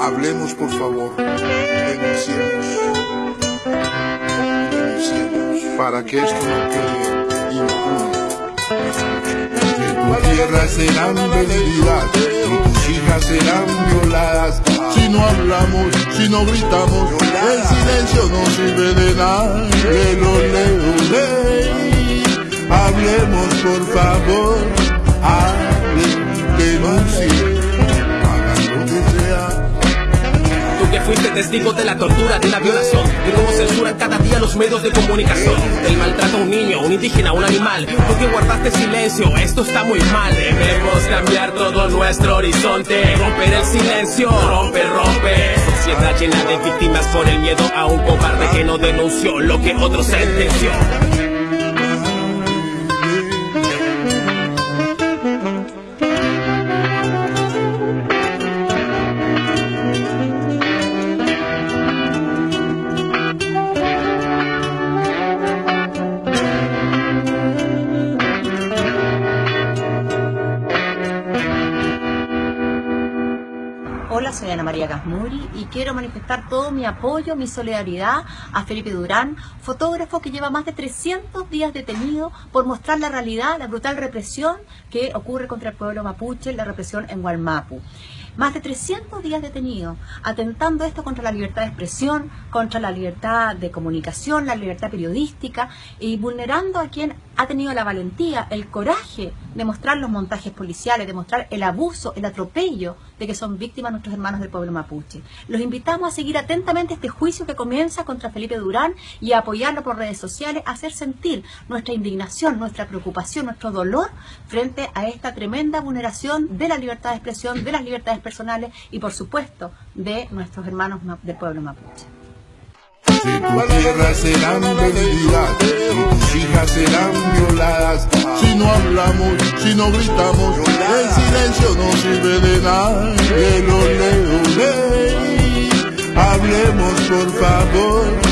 Hablemos, por favor. Denunciemos. Denunciemos. Para que esto no quede impune. Que tu tierra serán vendidas y tus hijas serán violadas. Si no hablamos, si no gritamos, el silencio no sirve de nada. De lo leo, Hablemos, por favor. Hablen, denuncien. fuiste testigo de la tortura, de la violación, de cómo censuran cada día los medios de comunicación, del maltrato a un niño, un indígena, un animal, tú que guardaste silencio, esto está muy mal, debemos cambiar todo nuestro horizonte, romper el silencio, rompe, rompe, sociedad llena de víctimas por el miedo a un cobarde que no denunció lo que otro sentenció. Soy Ana María Gasmuri y quiero manifestar todo mi apoyo, mi solidaridad a Felipe Durán, fotógrafo que lleva más de 300 días detenido por mostrar la realidad, la brutal represión que ocurre contra el pueblo mapuche, la represión en Gualmapu. Más de 300 días detenido, atentando esto contra la libertad de expresión, contra la libertad de comunicación, la libertad periodística y vulnerando a quien ha tenido la valentía, el coraje de mostrar los montajes policiales, de mostrar el abuso, el atropello de que son víctimas nuestros hermanos del pueblo mapuche. Los invitamos a seguir atentamente este juicio que comienza contra Felipe Durán y a apoyarlo por redes sociales, a hacer sentir nuestra indignación, nuestra preocupación, nuestro dolor frente a esta tremenda vulneración de la libertad de expresión, de las libertades personales y por supuesto de nuestros hermanos del pueblo mapuche. Si tu tierra serán vendidas, tus hijas serán violadas. Si no hablamos, si no gritamos, el silencio no sirve de nada. Que lo leo, Hablemos por favor.